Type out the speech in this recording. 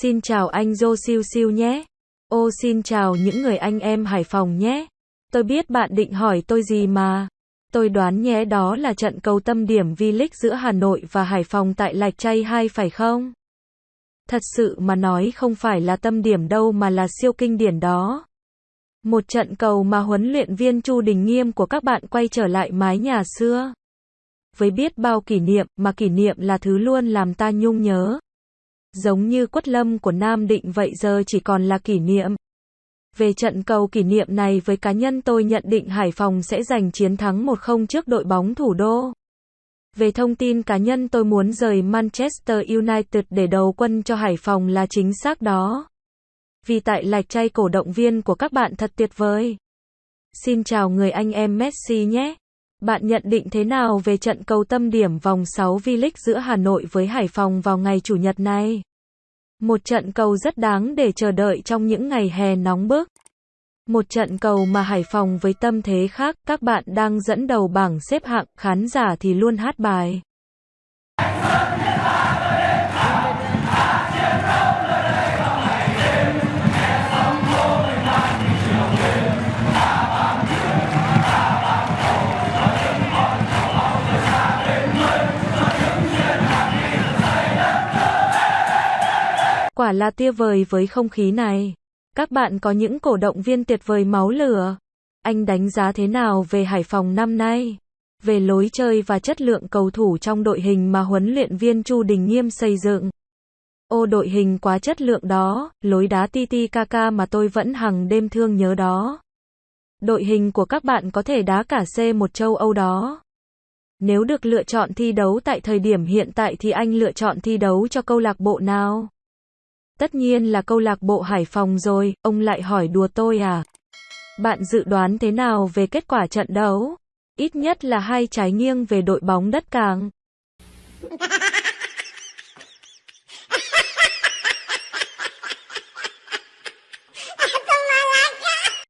Xin chào anh Dô Siêu Siêu nhé. Ô xin chào những người anh em Hải Phòng nhé. Tôi biết bạn định hỏi tôi gì mà. Tôi đoán nhé đó là trận cầu tâm điểm V-League giữa Hà Nội và Hải Phòng tại Lạch chay 2 phải không? Thật sự mà nói không phải là tâm điểm đâu mà là siêu kinh điển đó. Một trận cầu mà huấn luyện viên Chu Đình Nghiêm của các bạn quay trở lại mái nhà xưa. Với biết bao kỷ niệm, mà kỷ niệm là thứ luôn làm ta nhung nhớ. Giống như quất lâm của Nam Định vậy giờ chỉ còn là kỷ niệm. Về trận cầu kỷ niệm này với cá nhân tôi nhận định Hải Phòng sẽ giành chiến thắng 1-0 trước đội bóng thủ đô. Về thông tin cá nhân tôi muốn rời Manchester United để đầu quân cho Hải Phòng là chính xác đó. Vì tại lạch chay cổ động viên của các bạn thật tuyệt vời. Xin chào người anh em Messi nhé. Bạn nhận định thế nào về trận cầu tâm điểm vòng 6 V-League giữa Hà Nội với Hải Phòng vào ngày Chủ nhật này? Một trận cầu rất đáng để chờ đợi trong những ngày hè nóng bức. Một trận cầu mà Hải Phòng với tâm thế khác, các bạn đang dẫn đầu bảng xếp hạng, khán giả thì luôn hát bài. Quả là tia vời với không khí này. Các bạn có những cổ động viên tuyệt vời máu lửa. Anh đánh giá thế nào về Hải Phòng năm nay? Về lối chơi và chất lượng cầu thủ trong đội hình mà huấn luyện viên Chu Đình Nghiêm xây dựng. Ô đội hình quá chất lượng đó, lối đá Titi Kaka mà tôi vẫn hằng đêm thương nhớ đó. Đội hình của các bạn có thể đá cả C1 châu Âu đó. Nếu được lựa chọn thi đấu tại thời điểm hiện tại thì anh lựa chọn thi đấu cho câu lạc bộ nào? Tất nhiên là câu lạc bộ Hải Phòng rồi, ông lại hỏi đùa tôi à? Bạn dự đoán thế nào về kết quả trận đấu? Ít nhất là hai trái nghiêng về đội bóng đất càng.